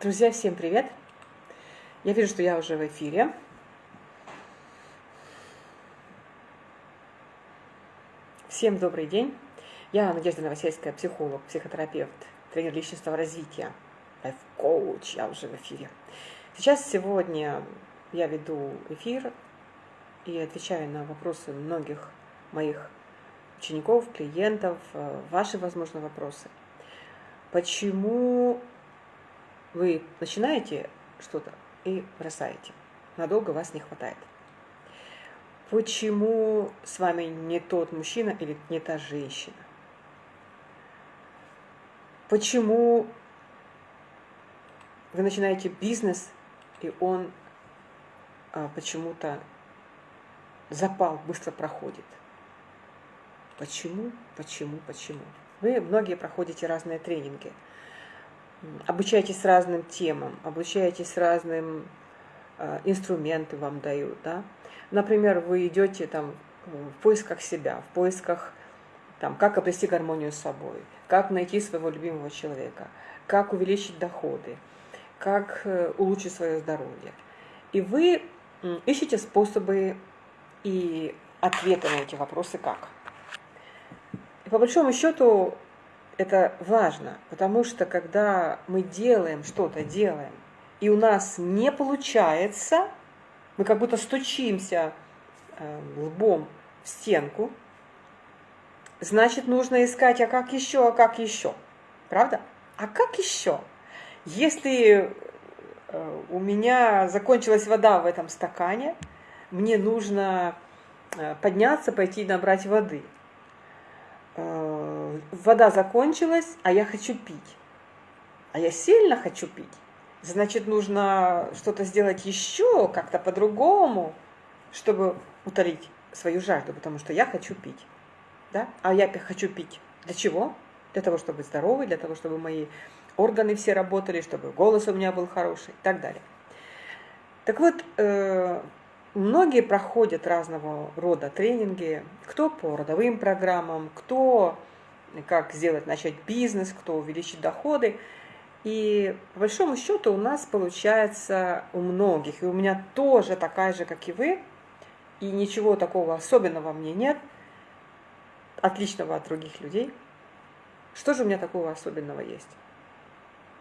Друзья, всем привет! Я вижу, что я уже в эфире. Всем добрый день. Я Надежда Новосельская, психолог, психотерапевт, тренер личностного развития, лайф-коуч. Я уже в эфире. Сейчас, сегодня я веду эфир и отвечаю на вопросы многих моих учеников, клиентов, э, ваши, возможно, вопросы. Почему вы начинаете что-то и бросаете. Надолго вас не хватает. Почему с вами не тот мужчина или не та женщина? Почему вы начинаете бизнес, и он а, почему-то запал быстро проходит? Почему, почему, почему? Вы многие проходите разные тренинги – обучаетесь разным темам, обучаетесь разным э, инструменты вам дают, да. Например, вы идете там в поисках себя, в поисках там, как обрести гармонию с собой, как найти своего любимого человека, как увеличить доходы, как э, улучшить свое здоровье. И вы ищете способы и ответы на эти вопросы как. И по большому счету это важно, потому что когда мы делаем что-то, делаем, и у нас не получается, мы как будто стучимся э, лбом в стенку, значит, нужно искать, а как еще, а как еще. Правда? А как еще? Если э, у меня закончилась вода в этом стакане, мне нужно э, подняться, пойти набрать воды – Э, вода закончилась, а я хочу пить. А я сильно хочу пить. Значит, нужно что-то сделать еще, как-то по-другому, чтобы утолить свою жажду, потому что я хочу пить. Да? А я хочу пить. Для чего? Для того, чтобы быть здоровой, для того, чтобы мои органы все работали, чтобы голос у меня был хороший и так далее. Так вот, э, Многие проходят разного рода тренинги, кто по родовым программам, кто как сделать, начать бизнес, кто увеличить доходы. И по большому счету у нас получается у многих, и у меня тоже такая же, как и вы, и ничего такого особенного мне нет, отличного от других людей. Что же у меня такого особенного есть?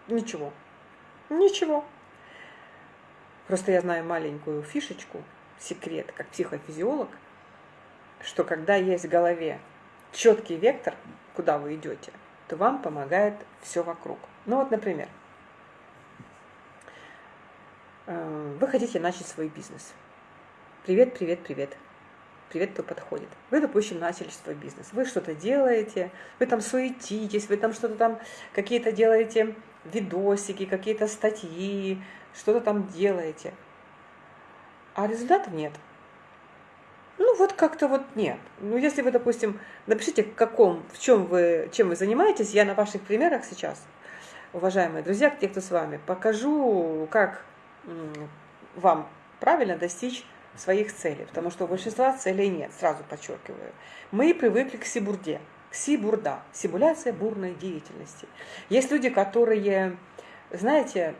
Ничего. Ничего. Просто я знаю маленькую фишечку – секрет, как психофизиолог, что когда есть в голове четкий вектор, куда вы идете, то вам помогает все вокруг. Ну вот, например, э, вы хотите начать свой бизнес. Привет, привет, привет. Привет, кто подходит. Вы, допустим, начали свой бизнес. Вы что-то делаете, вы там суетитесь, вы там что-то там, какие-то делаете видосики, какие-то статьи, что-то там делаете а результатов нет. Ну вот как-то вот нет. Ну если вы, допустим, напишите, в каком, в чем вы, чем вы занимаетесь, я на ваших примерах сейчас, уважаемые друзья, те, кто с вами, покажу, как вам правильно достичь своих целей, потому что у большинства целей нет, сразу подчеркиваю. Мы привыкли к сибурде, к сибурда, симуляция бурной деятельности. Есть люди, которые, знаете,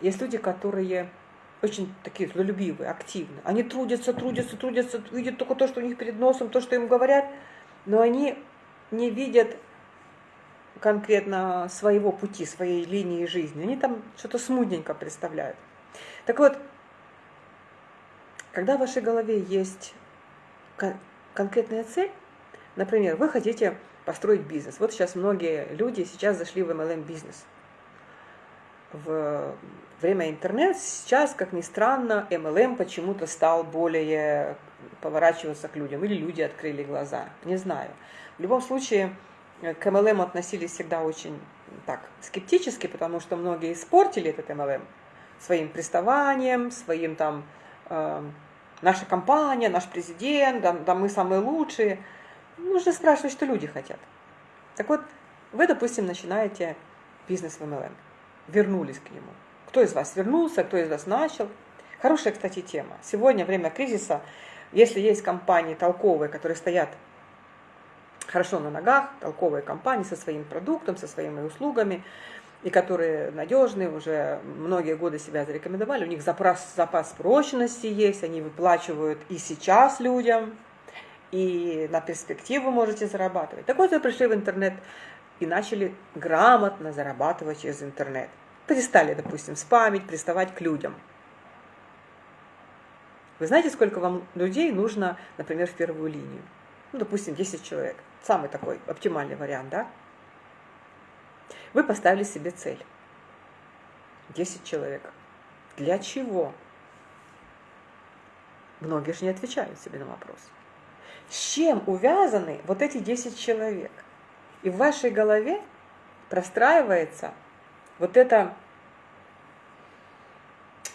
есть люди, которые очень такие трудолюбивые, активные. Они трудятся, трудятся, трудятся, видят только то, что у них перед носом, то, что им говорят, но они не видят конкретно своего пути, своей линии жизни. Они там что-то смутненько представляют. Так вот, когда в вашей голове есть конкретная цель, например, вы хотите построить бизнес. Вот сейчас многие люди сейчас зашли в MLM-бизнес. В время интернет, сейчас, как ни странно, MLM почему-то стал более поворачиваться к людям, или люди открыли глаза, не знаю. В любом случае, к MLM относились всегда очень так скептически, потому что многие испортили этот MLM своим приставанием, своим там э, наша компания, наш президент, да, да мы самые лучшие. Нужно спрашивать, что люди хотят. Так вот, вы, допустим, начинаете бизнес в MLM, вернулись к нему. Кто из вас вернулся, кто из вас начал. Хорошая, кстати, тема. Сегодня, время кризиса, если есть компании толковые, которые стоят хорошо на ногах, толковые компании со своим продуктом, со своими услугами, и которые надежные, уже многие годы себя зарекомендовали, у них запас, запас прочности есть, они выплачивают и сейчас людям, и на перспективу можете зарабатывать. Так вот, вы пришли в интернет и начали грамотно зарабатывать через интернет. Перестали, допустим, спамить, приставать к людям. Вы знаете, сколько вам людей нужно, например, в первую линию? Ну, допустим, 10 человек. Самый такой оптимальный вариант, да? Вы поставили себе цель. 10 человек. Для чего? Многие же не отвечают себе на вопрос. С чем увязаны вот эти 10 человек? И в вашей голове простраивается вот эта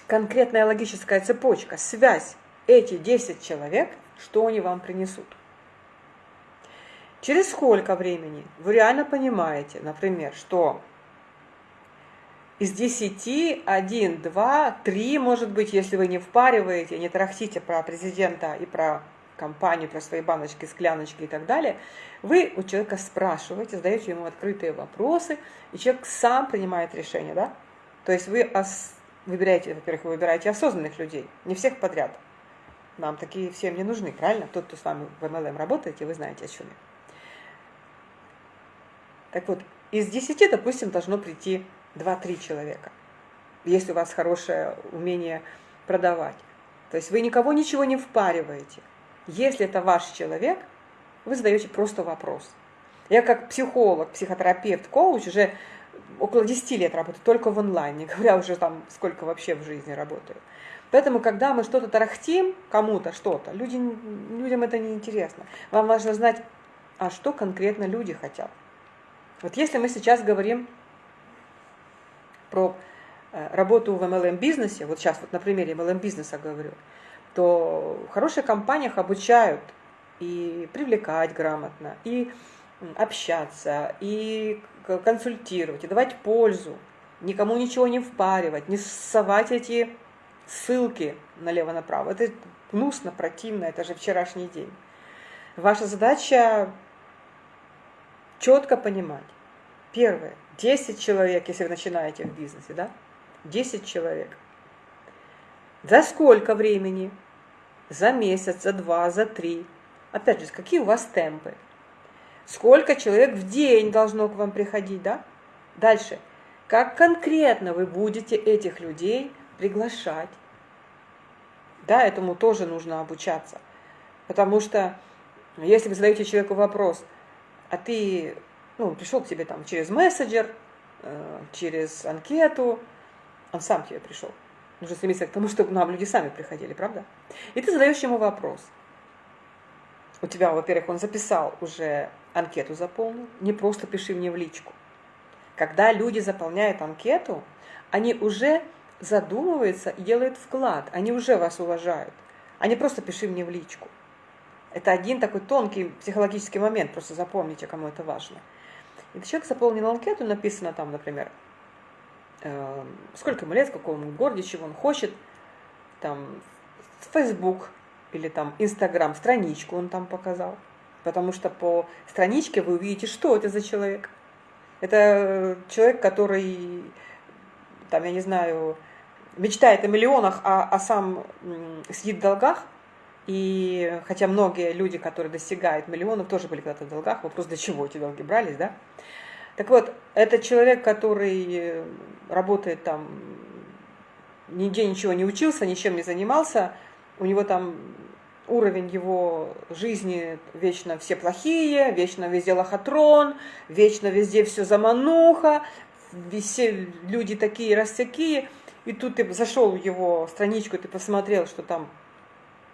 конкретная логическая цепочка, связь эти 10 человек, что они вам принесут. Через сколько времени вы реально понимаете, например, что из 10, 1, 2, 3, может быть, если вы не впариваете, не трахтите про президента и про компанию, про свои баночки, скляночки и так далее, вы у человека спрашиваете, задаете ему открытые вопросы, и человек сам принимает решение, да? То есть вы ос- выбираете, во-первых, вы выбираете осознанных людей, не всех подряд. Нам такие всем не нужны, правильно? Тот, кто с вами в MLM работаете, вы знаете о чем я. Так вот, из 10, допустим, должно прийти 2-3 человека, если у вас хорошее умение продавать. То есть вы никого ничего не впариваете. Если это ваш человек, вы задаете просто вопрос. Я как психолог, психотерапевт, коуч уже около 10 лет работаю только в онлайн, не говоря уже там, сколько вообще в жизни работаю. Поэтому, когда мы что-то тарахтим кому-то, что-то, людям это не интересно. Вам важно знать, а что конкретно люди хотят. Вот если мы сейчас говорим про э, работу в MLM-бизнесе, вот сейчас вот на примере MLM-бизнеса говорю, то в хороших компаниях обучают и привлекать грамотно, и общаться, и консультировать, и давать пользу, никому ничего не впаривать, не совать эти ссылки налево-направо. Это гнусно, противно, это же вчерашний день. Ваша задача четко понимать. Первое. 10 человек, если вы начинаете в бизнесе, да? 10 человек. За сколько времени? За месяц, за два, за три. Опять же, какие у вас темпы? Сколько человек в день должно к вам приходить, да? Дальше. Как конкретно вы будете этих людей приглашать? Да, этому тоже нужно обучаться. Потому что если вы задаете человеку вопрос, а ты ну, пришел к тебе там через мессенджер, э, через анкету, он сам к тебе пришел. Нужно стремиться к тому, чтобы нам люди сами приходили, правда? И ты задаешь ему вопрос. У тебя, во-первых, он записал уже анкету заполнил, не просто пиши мне в личку. Когда люди заполняют анкету, они уже задумываются и делают вклад, они уже вас уважают. Они просто пиши мне в личку. Это один такой тонкий психологический момент, просто запомните, кому это важно. И человек заполнил анкету, написано там, например, сколько ему лет, в каком городе, чего он хочет, там, Facebook или там Instagram, страничку он там показал. Потому что по страничке вы увидите, что это за человек. Это человек, который, там, я не знаю, мечтает о миллионах, а, а сам сидит в долгах, и хотя многие люди, которые достигают миллионов, тоже были когда-то в долгах, вопрос, для чего эти долги брались, да? Так вот, это человек, который работает там, нигде ничего не учился, ничем не занимался, у него там уровень его жизни вечно все плохие, вечно везде лохотрон, вечно везде все замануха, все люди такие растякие, и тут ты зашел в его страничку, ты посмотрел, что там,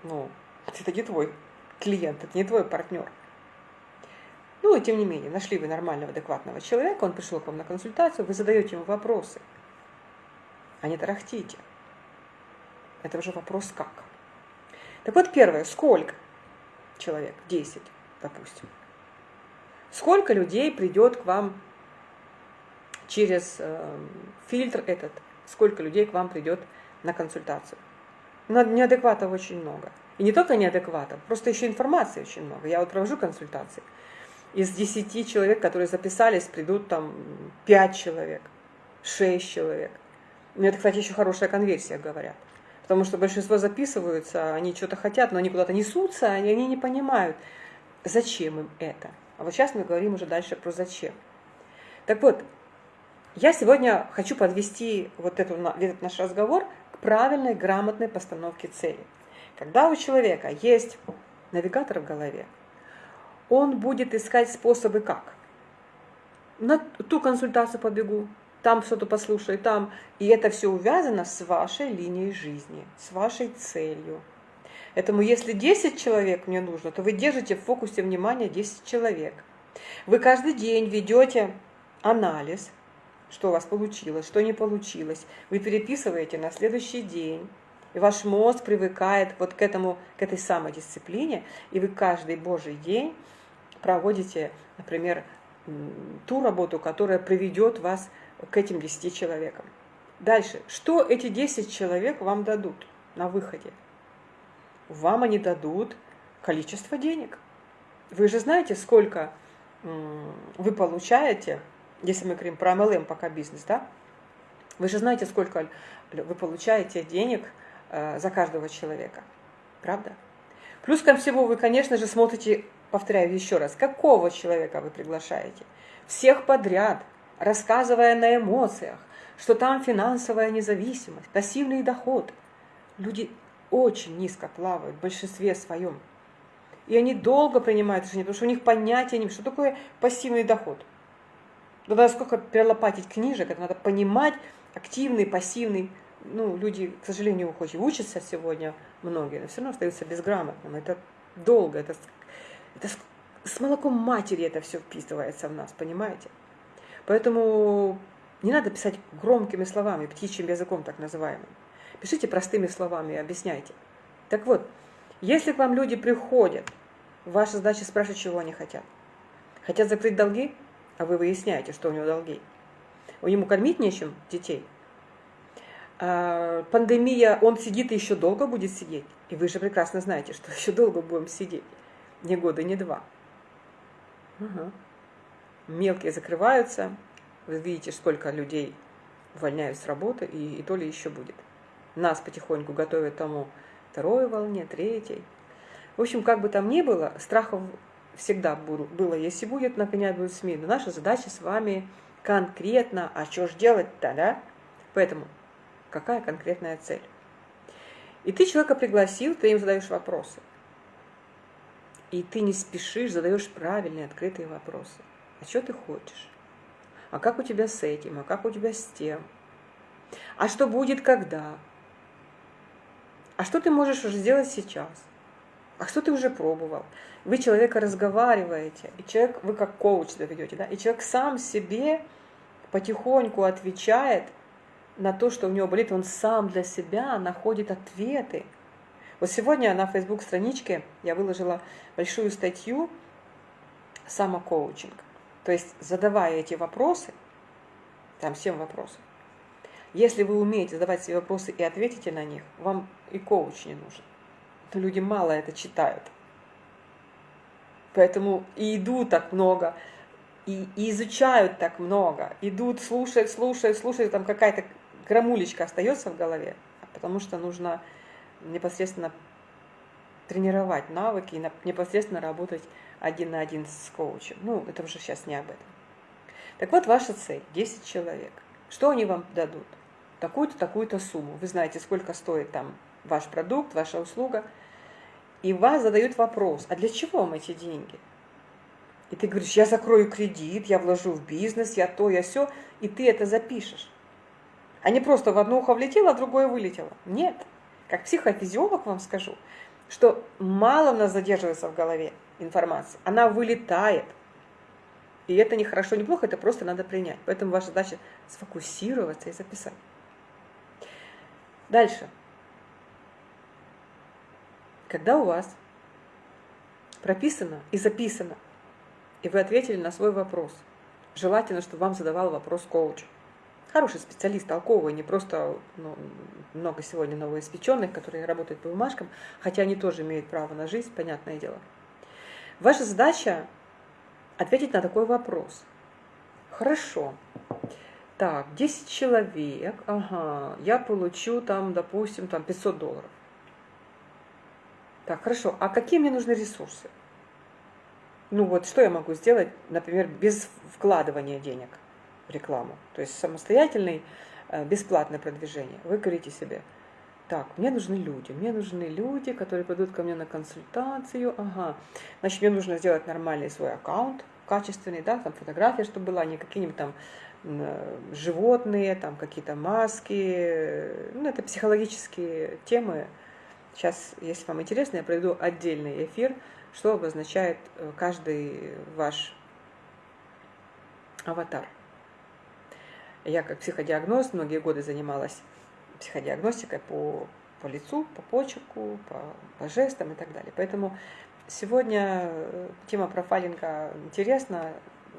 ну, это не твой клиент, это не твой партнер. Ну и тем не менее, нашли вы нормального, адекватного человека, он пришел к вам на консультацию, вы задаете ему вопросы, а не тарахтите. Это уже вопрос как. Так вот, первое, сколько человек? 10, допустим. Сколько людей придет к вам через э, фильтр этот? Сколько людей к вам придет на консультацию? Но неадекватов очень много. И не только неадекватов, просто еще информации очень много. Я вот провожу консультации. Из 10 человек, которые записались, придут там 5 человек. 6 человек. Ну, это, кстати, еще хорошая конверсия, говорят. Потому что большинство записываются, они что-то хотят, но они куда-то несутся, и они не понимают, зачем им это. А вот сейчас мы говорим уже дальше про зачем. Так вот, я сегодня хочу подвести вот этот, этот наш разговор к правильной, грамотной постановке цели. Когда у человека есть навигатор в голове, он будет искать способы как. На ту консультацию побегу, там что-то послушаю, там. И это все увязано с вашей линией жизни, с вашей целью. Поэтому если 10 человек мне нужно, то вы держите в фокусе внимания 10 человек. Вы каждый день ведете анализ, что у вас получилось, что не получилось. Вы переписываете на следующий день. И ваш мозг привыкает вот к этому, к этой самодисциплине, и вы каждый божий день проводите, например, ту работу, которая приведет вас к этим 10 человекам. Дальше. Что эти 10 человек вам дадут на выходе? Вам они дадут количество денег. Вы же знаете, сколько вы получаете, если мы говорим про MLM пока бизнес, да? Вы же знаете, сколько вы получаете денег э, за каждого человека. Правда? Плюс ко всему вы, конечно же, смотрите, повторяю еще раз, какого человека вы приглашаете. Всех подряд, рассказывая на эмоциях, что там финансовая независимость, пассивный доход. Люди очень низко плавают в большинстве своем. И они долго принимают решение, потому что у них понятия нет, что такое пассивный доход. Надо сколько перелопатить книжек, это надо понимать, активный, пассивный. Ну, люди, к сожалению, хоть и учатся сегодня многие, но все равно остаются безграмотным. Это долго, это, это с молоком матери это все вписывается в нас, понимаете? Поэтому не надо писать громкими словами, птичьим языком так называемым. Пишите простыми словами и объясняйте. Так вот, если к вам люди приходят, ваша задача спрашивать, чего они хотят. Хотят закрыть долги, а вы выясняете, что у него долги. У него кормить нечем детей. А, пандемия, он сидит и еще долго будет сидеть. И вы же прекрасно знаете, что еще долго будем сидеть. Не года, не два. Угу. Мелкие закрываются. Вы видите, сколько людей увольняют с работы, и, и то ли еще будет нас потихоньку готовят тому второй волне, третьей. В общем, как бы там ни было, страхов всегда было, если будет, наконец, будет СМИ. Но наша задача с вами конкретно, а что же делать-то, да? Поэтому, какая конкретная цель? И ты человека пригласил, ты им задаешь вопросы. И ты не спешишь, задаешь правильные, открытые вопросы. А что ты хочешь? А как у тебя с этим? А как у тебя с тем? А что будет когда? А что ты можешь уже сделать сейчас? А что ты уже пробовал? Вы человека разговариваете, и человек, вы как коуч себя ведете, да, и человек сам себе потихоньку отвечает на то, что у него болит, он сам для себя находит ответы. Вот сегодня на Facebook страничке я выложила большую статью самокоучинг. То есть, задавая эти вопросы, там 7 вопросов, если вы умеете задавать себе вопросы и ответите на них, вам и коуч не нужен. Но люди мало это читают. Поэтому и идут так много, и, и изучают так много, идут, слушают, слушают, слушают, там какая-то грамулечка остается в голове, потому что нужно непосредственно тренировать навыки и непосредственно работать один на один с коучем. Ну, это уже сейчас не об этом. Так вот, ваша цель – 10 человек. Что они вам дадут? такую-то, такую-то сумму. Вы знаете, сколько стоит там ваш продукт, ваша услуга. И вас задают вопрос, а для чего вам эти деньги? И ты говоришь, я закрою кредит, я вложу в бизнес, я то, я все, и ты это запишешь. А не просто в одно ухо влетело, а в другое вылетело. Нет. Как психофизиолог вам скажу, что мало у нас задерживается в голове информации. Она вылетает. И это не хорошо, не плохо, это просто надо принять. Поэтому ваша задача сфокусироваться и записать. Дальше. Когда у вас прописано и записано, и вы ответили на свой вопрос, желательно, чтобы вам задавал вопрос коуч. Хороший специалист, толковый, не просто ну, много сегодня новоиспеченных, которые работают по бумажкам, хотя они тоже имеют право на жизнь, понятное дело. Ваша задача ответить на такой вопрос. Хорошо. Так, 10 человек, ага, я получу там, допустим, там 500 долларов. Так, хорошо, а какие мне нужны ресурсы? Ну вот, что я могу сделать, например, без вкладывания денег рекламу? То есть самостоятельный, э, бесплатное продвижение. Вы говорите себе, так, мне нужны люди, мне нужны люди, которые придут ко мне на консультацию, ага, значит, мне нужно сделать нормальный свой аккаунт, качественный, да, там фотография, чтобы была, не какие-нибудь там Э, животные, там какие-то маски. Ну, это психологические темы. Сейчас, если вам интересно, я проведу отдельный эфир, что обозначает э, каждый ваш аватар. Я как психодиагноз многие годы занималась психодиагностикой по, по лицу, по почерку, по, по жестам и так далее. Поэтому сегодня э, тема профайлинга интересна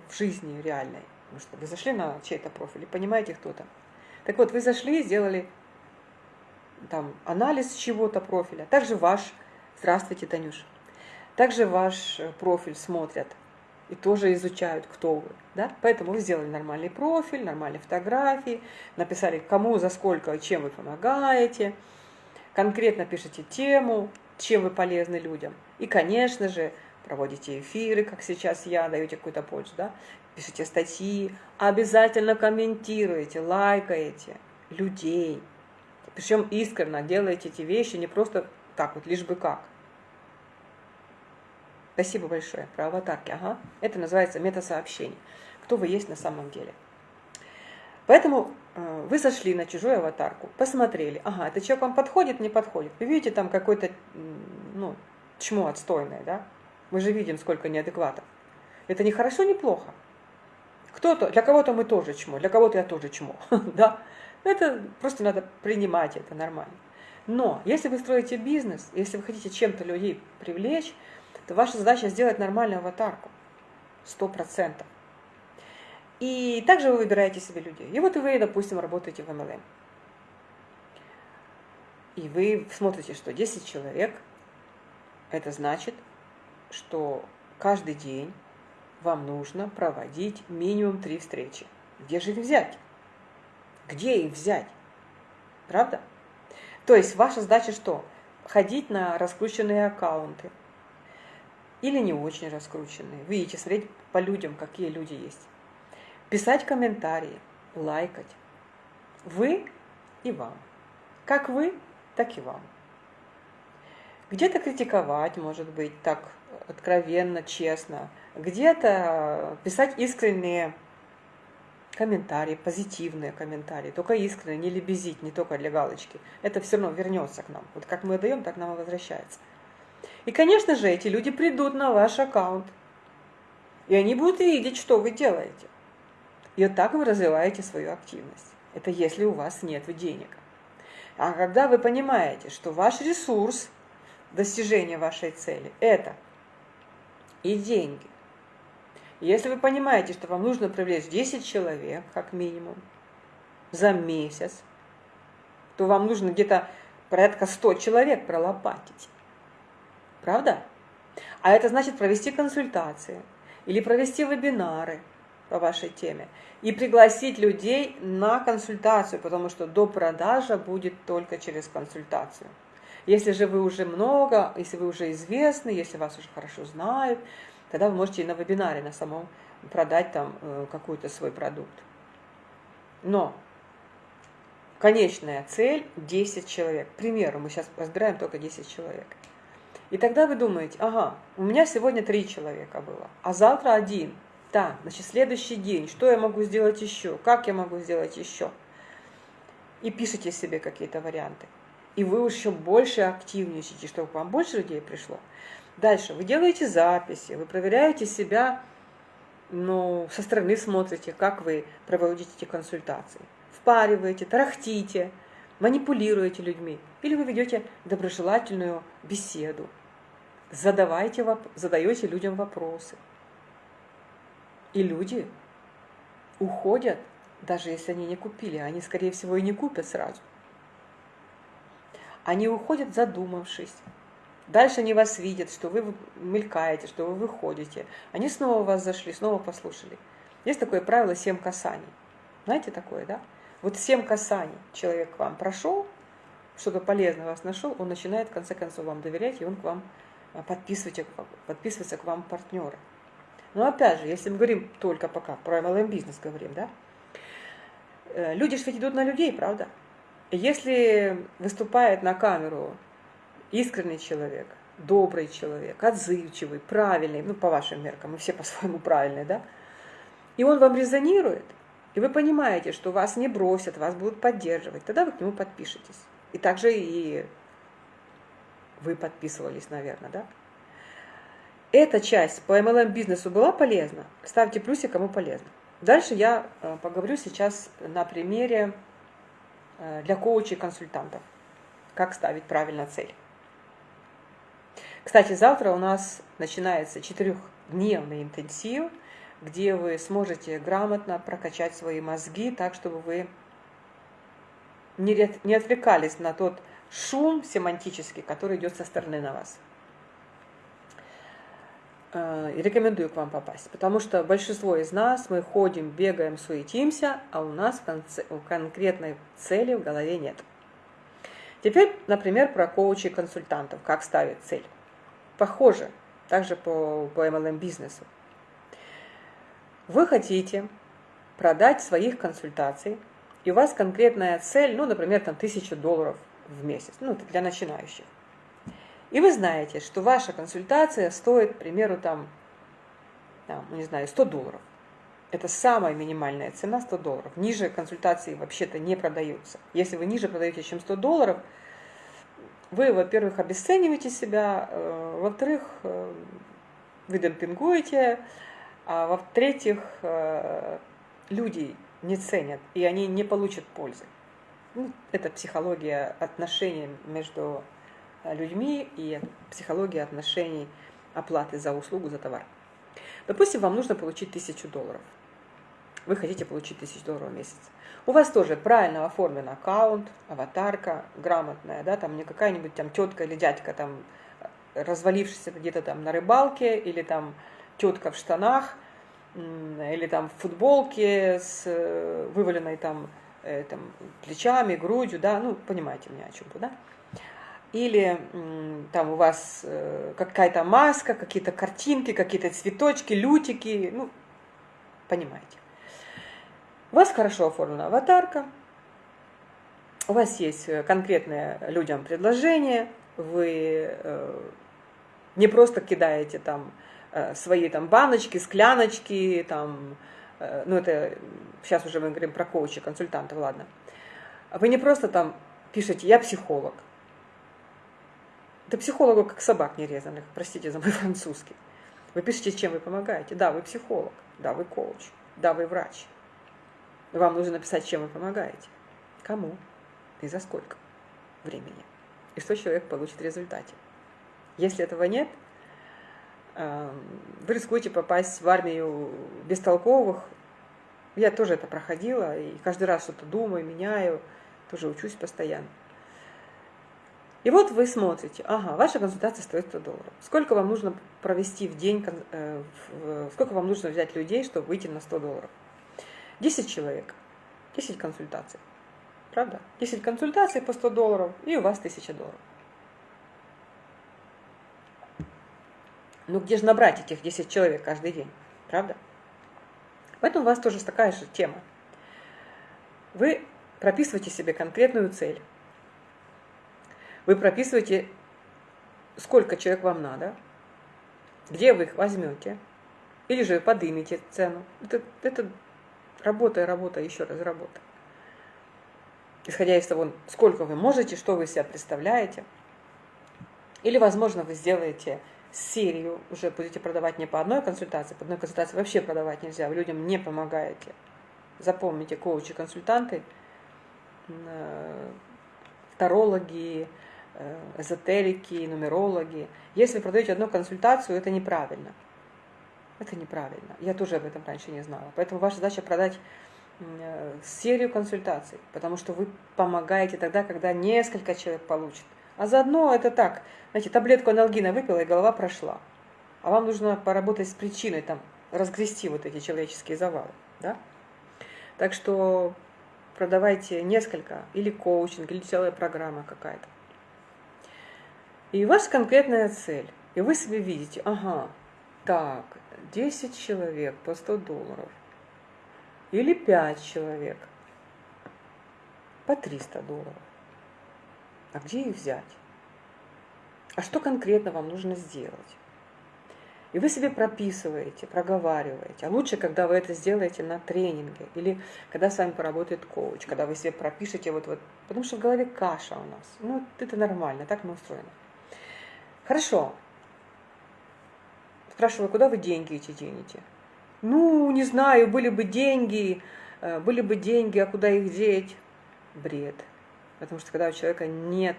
в жизни реальной. Потому что вы зашли на чей-то профиль и понимаете, кто там. Так вот, вы зашли, сделали там анализ чего-то профиля. Также ваш, здравствуйте, Танюш, также ваш э, профиль смотрят и тоже изучают, кто вы. Да? Поэтому вы сделали нормальный профиль, нормальные фотографии, написали, кому, за сколько чем вы помогаете, конкретно пишите тему, чем вы полезны людям. И, конечно же, проводите эфиры, как сейчас я, даете какую-то пользу, да? пишите статьи, обязательно комментируете, лайкаете людей. Причем искренне делаете эти вещи не просто так вот, лишь бы как. Спасибо большое. Про аватарки. Ага. Это называется метасообщение. Кто вы есть на самом деле. Поэтому э, вы зашли на чужую аватарку, посмотрели, ага, этот человек вам подходит, не подходит. Вы видите там какой-то, ну, чмо отстойное, да? Мы же видим, сколько неадекватов. Это не хорошо, не плохо. Кто-то, для кого-то мы тоже чмо, для кого-то я тоже чмо. да? Это просто надо принимать, это нормально. Но если вы строите бизнес, если вы хотите чем-то людей привлечь, то ваша задача сделать нормальную аватарку. Сто процентов. И также вы выбираете себе людей. И вот вы, допустим, работаете в MLM. И вы смотрите, что 10 человек, это значит, что каждый день вам нужно проводить минимум три встречи. Где же их взять? Где их взять? Правда? То есть ваша задача что? Ходить на раскрученные аккаунты. Или не очень раскрученные. Видите, смотреть по людям, какие люди есть. Писать комментарии, лайкать. Вы и вам. Как вы, так и вам. Где-то критиковать, может быть, так откровенно, честно. Где-то писать искренние комментарии, позитивные комментарии, только искренне, не лебезить, не только для галочки. Это все равно вернется к нам. Вот как мы даем, так нам и возвращается. И, конечно же, эти люди придут на ваш аккаунт. И они будут видеть, что вы делаете. И вот так вы развиваете свою активность. Это если у вас нет денег. А когда вы понимаете, что ваш ресурс достижения вашей цели – это и деньги. Если вы понимаете, что вам нужно привлечь 10 человек, как минимум, за месяц, то вам нужно где-то порядка 100 человек пролопатить. Правда? А это значит провести консультации или провести вебинары по вашей теме и пригласить людей на консультацию, потому что до продажа будет только через консультацию. Если же вы уже много, если вы уже известны, если вас уже хорошо знают, тогда вы можете и на вебинаре на самом продать там э, какой-то свой продукт. Но конечная цель 10 человек. К примеру, мы сейчас разбираем только 10 человек. И тогда вы думаете, ага, у меня сегодня 3 человека было, а завтра один. Так, значит, следующий день, что я могу сделать еще, как я могу сделать еще. И пишите себе какие-то варианты и вы еще больше активничаете, чтобы к вам больше людей пришло. Дальше, вы делаете записи, вы проверяете себя, ну, со стороны смотрите, как вы проводите эти консультации. Впариваете, тарахтите, манипулируете людьми. Или вы ведете доброжелательную беседу. Задавайте, задаете людям вопросы. И люди уходят, даже если они не купили. Они, скорее всего, и не купят сразу. Они уходят задумавшись. Дальше они вас видят, что вы мелькаете, что вы выходите. Они снова вас зашли, снова послушали. Есть такое правило «семь касаний». Знаете такое, да? Вот семь касаний человек к вам прошел, что-то полезное вас нашел, он начинает в конце концов вам доверять, и он к вам а, подписывается, подписывается к вам партнеры. Но опять же, если мы говорим только пока про MLM бизнес говорим, да, э, люди же ведь идут на людей, правда? Если выступает на камеру искренний человек, добрый человек, отзывчивый, правильный, ну, по вашим меркам, мы все по-своему правильные, да, и он вам резонирует, и вы понимаете, что вас не бросят, вас будут поддерживать, тогда вы к нему подпишетесь. И также и вы подписывались, наверное, да? Эта часть по MLM бизнесу была полезна? Ставьте плюсик, кому полезно. Дальше я э, поговорю сейчас на примере э, для коучей консультантов, как ставить правильно цель. Кстати, завтра у нас начинается четырехдневный интенсив, где вы сможете грамотно прокачать свои мозги так, чтобы вы не отвлекались на тот шум семантический, который идет со стороны на вас. Э, и рекомендую к вам попасть, потому что большинство из нас, мы ходим, бегаем, суетимся, а у нас конкретной цели в голове нет. Теперь, например, про коучей консультантов, как ставить цель. Похоже, также по, по MLM бизнесу. Вы хотите продать своих консультаций, и у вас конкретная цель, ну, например, там тысяча долларов в месяц, ну, для начинающих. И вы знаете, что ваша консультация стоит, к примеру, там, там не знаю, 100 долларов. Это самая минимальная цена 100 долларов. Ниже консультации вообще-то не продаются. Если вы ниже продаете, чем 100 долларов, вы, во-первых, обесцениваете себя, э, во-вторых, э, вы демпингуете, а во-третьих, э, люди не ценят, и они не получат пользы. Ну, это психология отношений между э, людьми и психология отношений оплаты за услугу, за товар. Допустим, вам нужно получить тысячу долларов. Вы хотите получить тысячу долларов в месяц. У вас тоже правильно оформлен аккаунт, аватарка грамотная, да, там не какая-нибудь там тетка или дядька там развалившийся где-то там на рыбалке или там тетка в штанах или там в футболке с э, вываленной там Э, там, плечами, грудью, да, ну, понимаете меня о чем-то, да? Или там у вас э, какая-то маска, какие-то картинки, какие-то цветочки, лютики, ну, понимаете. У вас хорошо оформлена аватарка, у вас есть конкретное людям предложение, вы не просто кидаете там свои там баночки, скляночки, там, Э, ну это сейчас уже мы говорим про коуча, консультантов, ладно. Вы не просто там пишете «я психолог». Это психологу как собак нерезанных, простите за мой французский. Вы пишете, чем вы помогаете. Да, вы психолог, да, вы коуч, да, вы врач. Вам нужно написать, чем вы помогаете. Кому и за сколько времени. И что человек получит в результате. Если этого нет – вы рискуете попасть в армию бестолковых. Я тоже это проходила, и каждый раз что-то думаю, меняю, тоже учусь постоянно. И вот вы смотрите, ага, ваша консультация стоит 100 долларов. Сколько вам нужно провести в день, э, сколько вам нужно взять людей, чтобы выйти на 100 долларов? 10 человек, 10 консультаций. Правда? 10 консультаций по 100 долларов, и у вас 1000 долларов. Ну где же набрать этих 10 человек каждый день? Правда? Поэтому у вас тоже такая же тема. Вы прописываете себе конкретную цель. Вы прописываете, сколько человек вам надо, где вы их возьмете, или же подымете цену. Это, это работа работа, еще раз работа. Исходя из того, сколько вы можете, что вы из себя представляете. Или, возможно, вы сделаете серию уже будете продавать не по одной консультации, по одной консультации вообще продавать нельзя, вы людям не помогаете. Запомните, коучи, консультанты, э, тарологи, э, эзотерики, нумерологи. Если вы продаете одну консультацию, это неправильно. Это неправильно. Я тоже об этом раньше не знала. Поэтому ваша задача продать э, серию консультаций, потому что вы помогаете тогда, когда несколько человек получат. А заодно это так, знаете, таблетку анальгина выпила, и голова прошла. А вам нужно поработать с причиной, там, разгрести вот эти человеческие завалы. Да? Так что продавайте несколько, или коучинг, или целая программа какая-то. И у вас конкретная цель. И вы себе видите, ага, так, 10 человек по 100 долларов. Или 5 человек по 300 долларов. А где их взять? А что конкретно вам нужно сделать? И вы себе прописываете, проговариваете. А лучше, когда вы это сделаете на тренинге или когда с вами поработает коуч, когда вы себе пропишете вот вот, потому что в голове каша у нас. Ну, это нормально, так мы устроены. Хорошо. Спрашиваю, куда вы деньги эти денете? Ну, не знаю, были бы деньги, э, были бы деньги, а куда их деть? Бред. Потому что когда у человека нет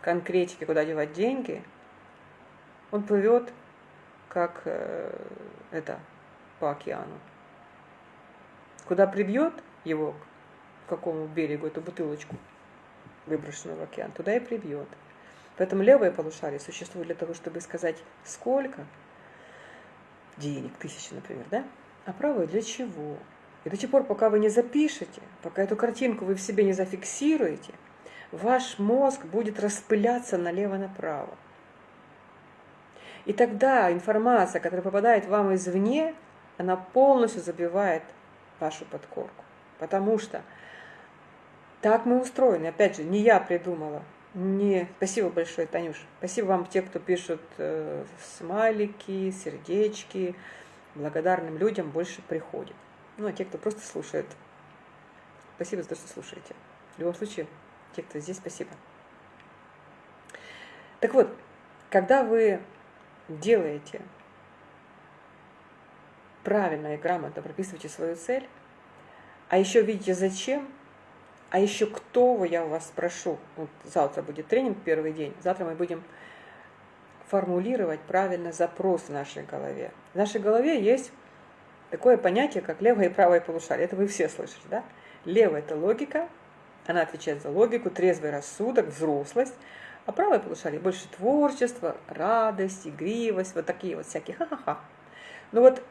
конкретики, куда девать деньги, он плывет, как э, это, по океану. Куда прибьет его, к какому берегу, эту бутылочку, выброшенную в океан, туда и прибьет. Поэтому левое полушарие существует для того, чтобы сказать, сколько денег, тысячи, например, да? А правое для чего? И до тех пор, пока вы не запишете, пока эту картинку вы в себе не зафиксируете, ваш мозг будет распыляться налево-направо. И тогда информация, которая попадает вам извне, она полностью забивает вашу подкорку. Потому что так мы устроены. Опять же, не я придумала. Не... Спасибо большое, Танюш. Спасибо вам, те, кто пишут э, смайлики, сердечки. Благодарным людям больше приходит. Ну, а те, кто просто слушает. Спасибо за то, что слушаете. В любом случае, те, кто здесь, спасибо. Так вот, когда вы делаете правильно и грамотно прописываете свою цель, а еще видите зачем, а еще кто вы, я у вас спрошу. Вот завтра будет тренинг, первый день. Завтра мы будем формулировать правильно запрос в нашей голове. В нашей голове есть такое понятие, как левое и правое полушарие. Это вы все слышите, да? Левое – это логика, она отвечает за логику, трезвый рассудок, взрослость. А правое полушарие больше творчество, радость, игривость, вот такие вот всякие ха-ха-ха. Но ну вот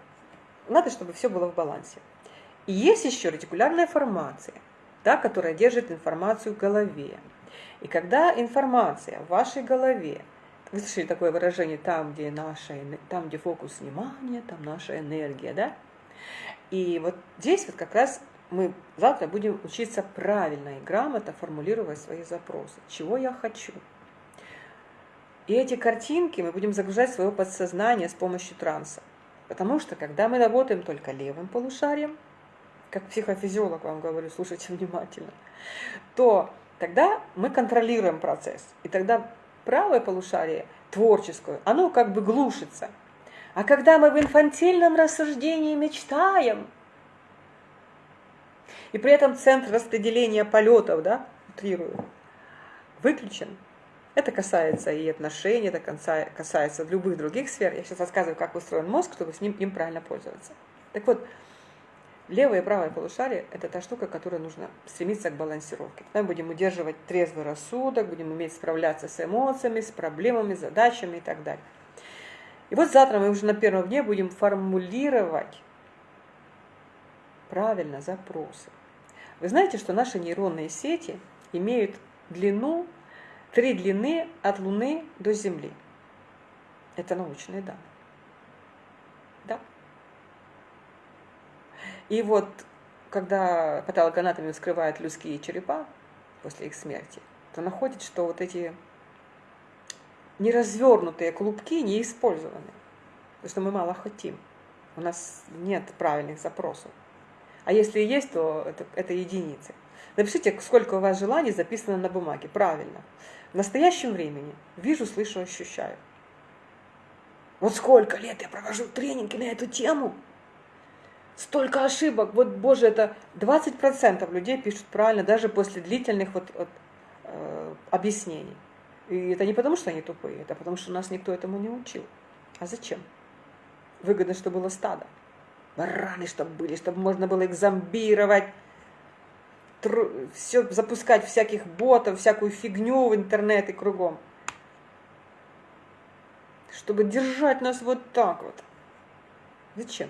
надо, чтобы все было в балансе. И есть еще ретикулярная формация, да, которая держит информацию в голове. И когда информация в вашей голове, вы слышали такое выражение, там, где, наша, там, где фокус внимания, там наша энергия, да? И вот здесь вот как раз мы завтра будем учиться правильно и грамотно формулировать свои запросы. Чего я хочу? И эти картинки мы будем загружать в свое подсознание с помощью транса. Потому что, когда мы работаем только левым полушарием, как психофизиолог вам говорю, слушайте внимательно, то тогда мы контролируем процесс. И тогда правое полушарие, творческое, оно как бы глушится. А когда мы в инфантильном рассуждении мечтаем, и при этом центр распределения полетов, да, утрирую, выключен, это касается и отношений, это касается любых других сфер. Я сейчас рассказываю, как устроен мозг, чтобы с ним им правильно пользоваться. Так вот, левое и правое полушарие – это та штука, которая нужно стремиться к балансировке. Мы будем удерживать трезвый рассудок, будем уметь справляться с эмоциями, с проблемами, задачами и так далее. И вот завтра мы уже на первом дне будем формулировать правильно запросы. Вы знаете, что наши нейронные сети имеют длину Три длины от Луны до Земли. Это научные данные. Да. И вот, когда патологоанатомия вскрывает людские черепа после их смерти, то находит, что вот эти неразвернутые клубки не использованы. Потому что мы мало хотим. У нас нет правильных запросов. А если есть, то это, это единицы. Напишите, сколько у вас желаний записано на бумаге. Правильно. В настоящем времени вижу, слышу, ощущаю. Вот сколько лет я провожу тренинги на эту тему. Столько ошибок. Вот, боже, это 20% людей пишут правильно, даже после длительных вот, вот, э, объяснений. И это не потому, что они тупые, это потому, что нас никто этому не учил. А зачем? Выгодно, чтобы было стадо. Бараны, чтобы были, чтобы можно было их зомбировать, все запускать всяких ботов, всякую фигню в интернет и кругом. Чтобы держать нас вот так вот. Зачем?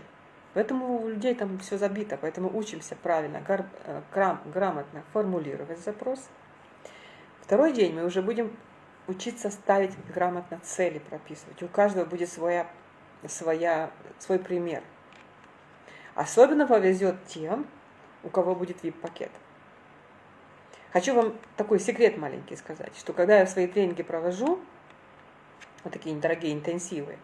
Поэтому у людей там все забито, поэтому учимся правильно, э, грам, грамотно формулировать запрос. Второй день мы уже будем учиться ставить грамотно цели прописывать. У каждого будет своя, своя, свой пример. Особенно повезет тем, у кого будет VIP-пакет. Хочу вам такой секрет маленький сказать, что когда я свои тренинги провожу, вот такие недорогие интенсивы,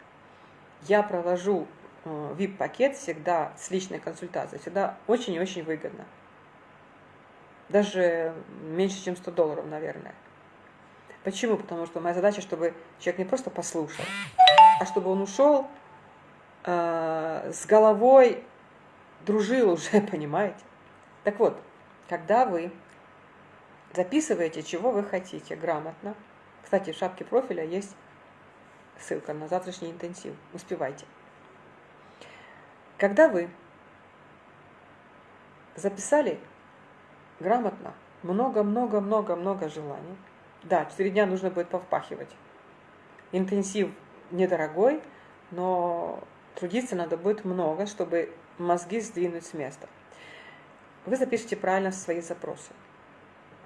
я провожу VIP-пакет э, всегда с личной консультацией, всегда очень и очень выгодно. Даже меньше, чем 100 долларов, наверное. Почему? Потому что моя задача, чтобы человек не просто послушал, а чтобы он ушел э, с головой, дружил уже, понимаете? Так вот, когда вы записываете, чего вы хотите грамотно, кстати, в шапке профиля есть ссылка на завтрашний интенсив, успевайте. Когда вы записали грамотно много-много-много-много желаний, да, 4 дня нужно будет повпахивать. Интенсив недорогой, но трудиться надо будет много, чтобы мозги сдвинуть с места. Вы запишите правильно свои запросы.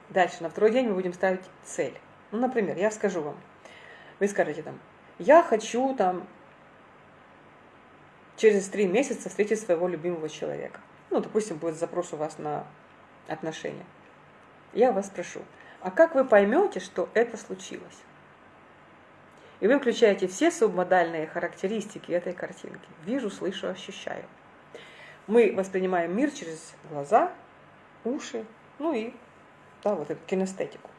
Дальше, на второй день мы будем ставить цель. Ну, например, я скажу вам, вы скажете там, я хочу там через три месяца встретить своего любимого человека. Ну, допустим, будет запрос у вас на отношения. Я вас спрошу, а как вы поймете, что это случилось? И вы включаете все субмодальные характеристики этой картинки. Вижу, слышу, ощущаю. Мы воспринимаем мир через глаза, уши, ну и да, вот эту кинестетику.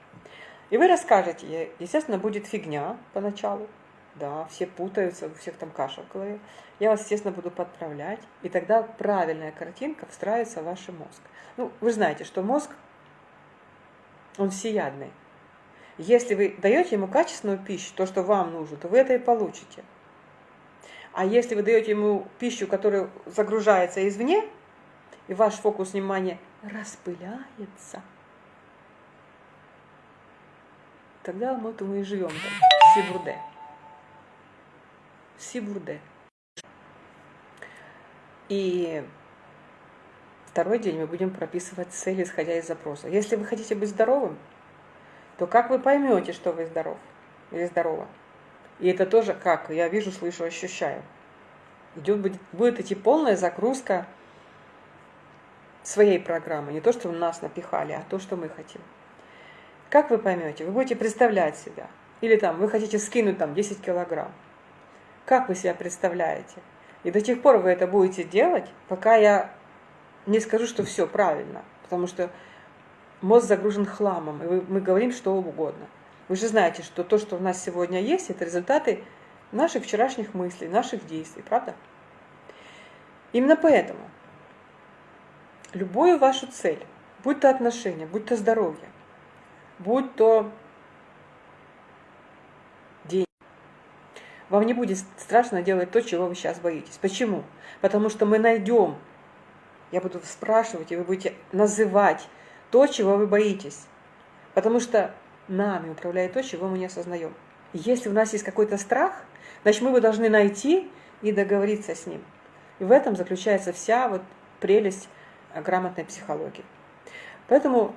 И вы расскажете, естественно, будет фигня поначалу, да, все путаются, у всех там каша в голове. Я вас, естественно, буду подправлять, и тогда правильная картинка встраивается в ваш мозг. Ну, вы знаете, что мозг, он всеядный. Если вы даете ему качественную пищу, то, что вам нужно, то вы это и получите. А если вы даете ему пищу, которая загружается извне, и ваш фокус внимания распыляется, тогда мы, мы и живем там, Сибурде. Сибурде. И второй день мы будем прописывать цели, исходя из запроса. Если вы хотите быть здоровым, то как вы поймете, что вы здоров или здорова? И это тоже как? Я вижу, слышу, ощущаю. Идет, будет, будет идти полная загрузка своей программы. Не то, что нас напихали, а то, что мы хотим. Как вы поймете? Вы будете представлять себя. Или там вы хотите скинуть там 10 килограмм. Как вы себя представляете? И до тех пор вы это будете делать, пока я не скажу, что все правильно. Потому что мозг загружен хламом, и мы говорим что угодно. Вы же знаете, что то, что у нас сегодня есть, это результаты наших вчерашних мыслей, наших действий, правда? Именно поэтому любую вашу цель, будь то отношения, будь то здоровье, будь то деньги. Вам не будет страшно делать то, чего вы сейчас боитесь. Почему? Потому что мы найдем, я буду спрашивать, и вы будете называть то, чего вы боитесь. Потому что нами управляет то, чего мы не осознаем. Если у нас есть какой-то страх, значит, мы его должны найти и договориться с ним. И в этом заключается вся вот прелесть грамотной психологии. Поэтому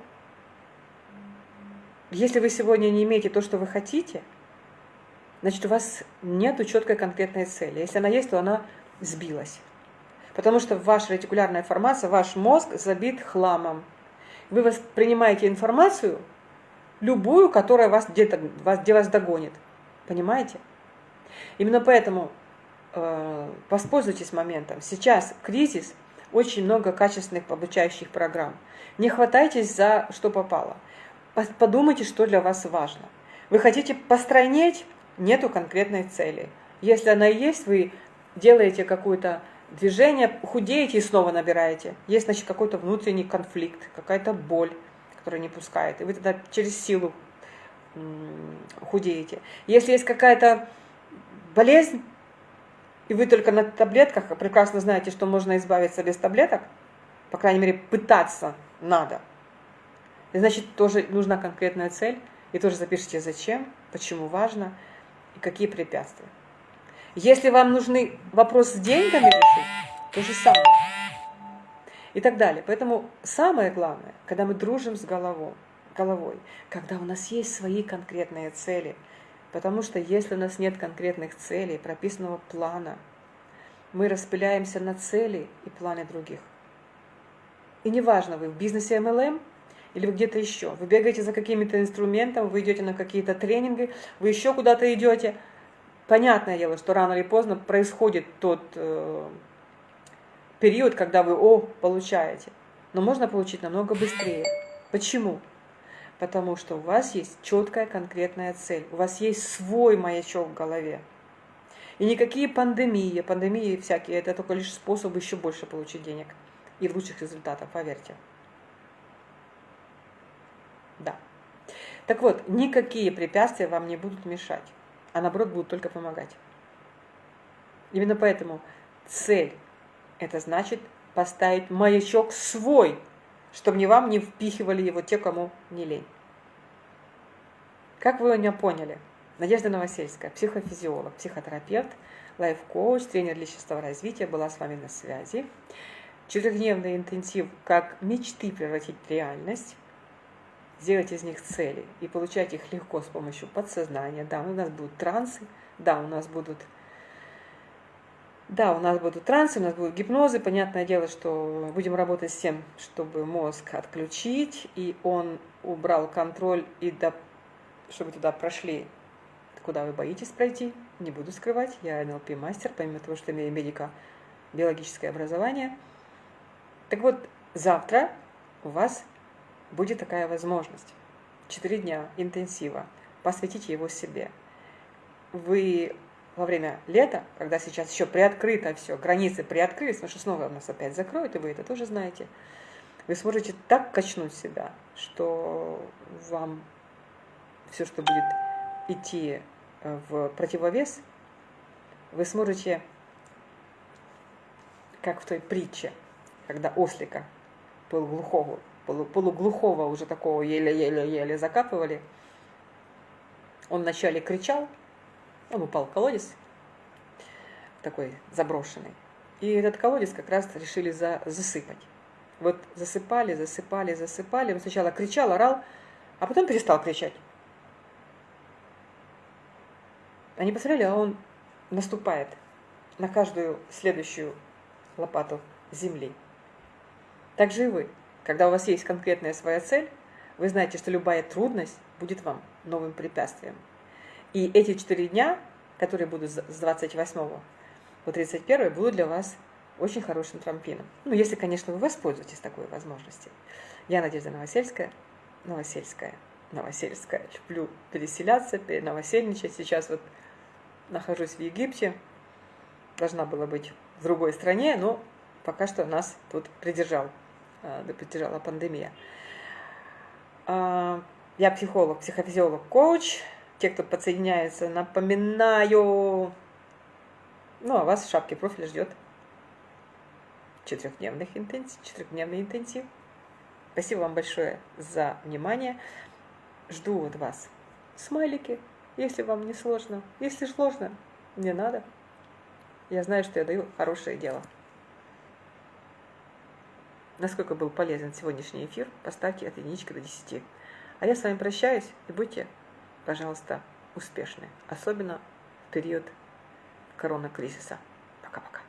если вы сегодня не имеете то, что вы хотите, значит, у вас нет четкой конкретной цели. Если она есть, то она сбилась. Потому что ваша ретикулярная формация, ваш мозг забит хламом. Вы воспринимаете информацию, любую, которая вас где-то, вас, где вас догонит. Понимаете? Именно поэтому э, воспользуйтесь моментом. Сейчас кризис, очень много качественных обучающих программ. Не хватайтесь за что попало подумайте, что для вас важно. Вы хотите постройнеть? Нету конкретной цели. Если она есть, вы делаете какое-то движение, худеете и снова набираете. Есть, значит, какой-то внутренний конфликт, какая-то боль, которая не пускает. И вы тогда через силу худеете. Если есть какая-то болезнь, и вы только на таблетках, прекрасно знаете, что можно избавиться без таблеток, по крайней мере, пытаться надо – значит, тоже нужна конкретная цель, и тоже запишите зачем, почему важно и какие препятствия. Если вам нужны вопрос с деньгами решить, То же самое. И так далее. Поэтому самое главное, когда мы дружим с головой, головой, когда у нас есть свои конкретные цели. Потому что если у нас нет конкретных целей, прописанного плана, мы распыляемся на цели и планы других. И неважно, вы в бизнесе MLM или вы где-то еще, вы бегаете за какими-то инструментами, вы идете на какие-то тренинги, вы еще куда-то идете. Понятное дело, что рано или поздно происходит тот э, период, когда вы о получаете. Но можно получить намного быстрее. Почему? Потому что у вас есть четкая конкретная цель, у вас есть свой маячок в голове. И никакие пандемии, пандемии всякие, это только лишь способ еще больше получить денег и лучших результатов, поверьте. Да. Так вот, никакие препятствия вам не будут мешать, а наоборот будут только помогать. Именно поэтому цель – это значит поставить маячок свой, чтобы не вам не впихивали его те, кому не лень. Как вы меня поняли? Надежда Новосельская, психофизиолог, психотерапевт, лайф-коуч, тренер личностного развития, была с вами на связи. Четырехдневный интенсив «Как мечты превратить в реальность», сделать из них цели и получать их легко с помощью подсознания. Да, у нас будут трансы, да, у нас будут да, у нас будут трансы, у нас будут гипнозы. Понятное дело, что будем работать с тем, чтобы мозг отключить, и он убрал контроль, и до, чтобы туда прошли, куда вы боитесь пройти. Не буду скрывать, я НЛП-мастер, помимо того, что имею медико-биологическое образование. Так вот, завтра у вас будет такая возможность. Четыре дня интенсива. Посвятите его себе. Вы во время лета, когда сейчас еще приоткрыто все, границы приоткрылись, потому что снова нас опять закроют, и вы это тоже знаете, вы сможете так качнуть себя, что вам все, что будет идти э, в противовес, вы сможете, как в той притче, когда ослика полуглухого, полуглухого уже такого еле-еле-еле закапывали, он вначале кричал, он упал в колодец, такой заброшенный. И этот колодец как раз решили за, засыпать. Вот засыпали, засыпали, засыпали. Он сначала кричал, орал, а потом перестал кричать. Они посмотрели, а он наступает на каждую следующую лопату земли. Так же и вы. Когда у вас есть конкретная своя цель, вы знаете, что любая трудность будет вам новым препятствием. И эти четыре дня, которые будут с 28 по 31, будут для вас очень хорошим трамплином. Ну, если, конечно, вы воспользуетесь такой возможностью. Я Надежда Новосельская, Новосельская, Новосельская. Люблю переселяться, переновосельничать. Сейчас вот нахожусь в Египте. Должна была быть в другой стране, но пока что нас тут придержал, э, придержала пандемия. А, я психолог, психофизиолог, коуч те, кто подсоединяется, напоминаю. Ну, а вас в шапке профиля ждет четырехдневный интенсив, четырехдневный интенсив. Спасибо вам большое за внимание. Жду от вас смайлики, если вам не сложно. Если сложно, не надо. Я знаю, что я даю хорошее дело. Насколько был полезен сегодняшний эфир, поставьте от единички до 10. А я с вами прощаюсь и будьте пожалуйста, успешны, особенно в период коронакризиса. Пока-пока.